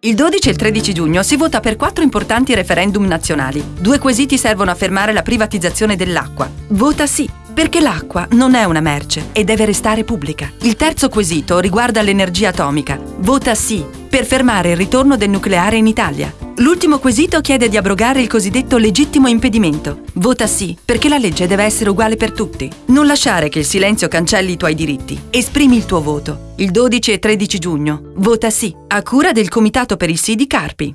Il 12 e il 13 giugno si vota per quattro importanti referendum nazionali. Due quesiti servono a fermare la privatizzazione dell'acqua. Vota sì, perché l'acqua non è una merce e deve restare pubblica. Il terzo quesito riguarda l'energia atomica. Vota sì, per fermare il ritorno del nucleare in Italia. L'ultimo quesito chiede di abrogare il cosiddetto legittimo impedimento. Vota sì, perché la legge deve essere uguale per tutti. Non lasciare che il silenzio cancelli i tuoi diritti. Esprimi il tuo voto. Il 12 e 13 giugno. Vota sì, a cura del Comitato per il Sì di Carpi.